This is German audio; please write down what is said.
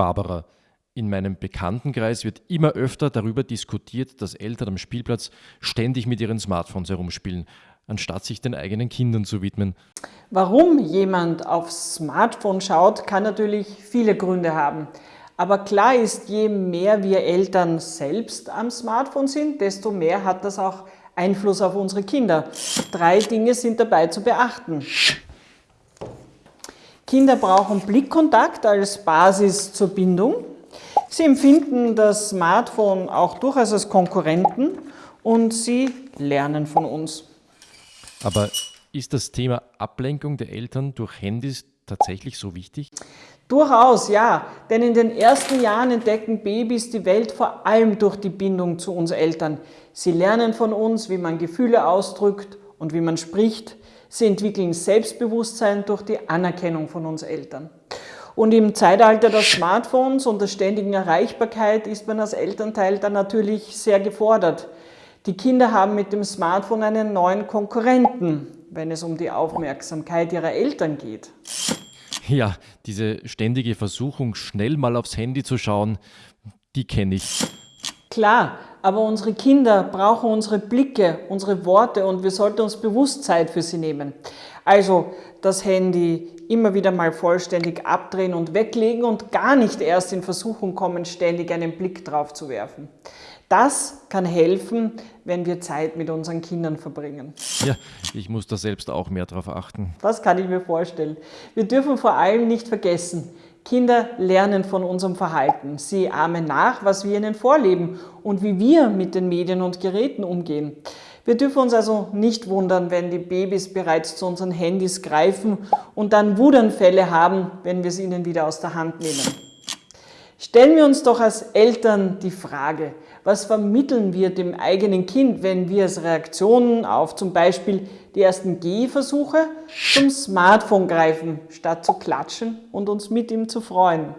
Barbara, in meinem Bekanntenkreis wird immer öfter darüber diskutiert, dass Eltern am Spielplatz ständig mit ihren Smartphones herumspielen, anstatt sich den eigenen Kindern zu widmen. Warum jemand aufs Smartphone schaut, kann natürlich viele Gründe haben. Aber klar ist, je mehr wir Eltern selbst am Smartphone sind, desto mehr hat das auch Einfluss auf unsere Kinder. Drei Dinge sind dabei zu beachten. Kinder brauchen Blickkontakt als Basis zur Bindung. Sie empfinden das Smartphone auch durchaus als Konkurrenten und sie lernen von uns. Aber ist das Thema Ablenkung der Eltern durch Handys tatsächlich so wichtig? Durchaus, ja. Denn in den ersten Jahren entdecken Babys die Welt vor allem durch die Bindung zu uns Eltern. Sie lernen von uns, wie man Gefühle ausdrückt und wie man spricht. Sie entwickeln Selbstbewusstsein durch die Anerkennung von uns Eltern. Und im Zeitalter der Smartphones und der ständigen Erreichbarkeit ist man als Elternteil dann natürlich sehr gefordert. Die Kinder haben mit dem Smartphone einen neuen Konkurrenten, wenn es um die Aufmerksamkeit ihrer Eltern geht. Ja, diese ständige Versuchung, schnell mal aufs Handy zu schauen, die kenne ich. Klar, aber unsere Kinder brauchen unsere Blicke, unsere Worte und wir sollten uns bewusst Zeit für sie nehmen. Also das Handy immer wieder mal vollständig abdrehen und weglegen und gar nicht erst in Versuchung kommen, ständig einen Blick drauf zu werfen. Das kann helfen, wenn wir Zeit mit unseren Kindern verbringen. Ja, ich muss da selbst auch mehr drauf achten. Das kann ich mir vorstellen. Wir dürfen vor allem nicht vergessen, Kinder lernen von unserem Verhalten. Sie ahmen nach, was wir ihnen vorleben und wie wir mit den Medien und Geräten umgehen. Wir dürfen uns also nicht wundern, wenn die Babys bereits zu unseren Handys greifen und dann Wutanfälle haben, wenn wir sie ihnen wieder aus der Hand nehmen. Stellen wir uns doch als Eltern die Frage, was vermitteln wir dem eigenen Kind, wenn wir als Reaktion auf zum Beispiel die ersten Gehversuche zum Smartphone greifen, statt zu klatschen und uns mit ihm zu freuen?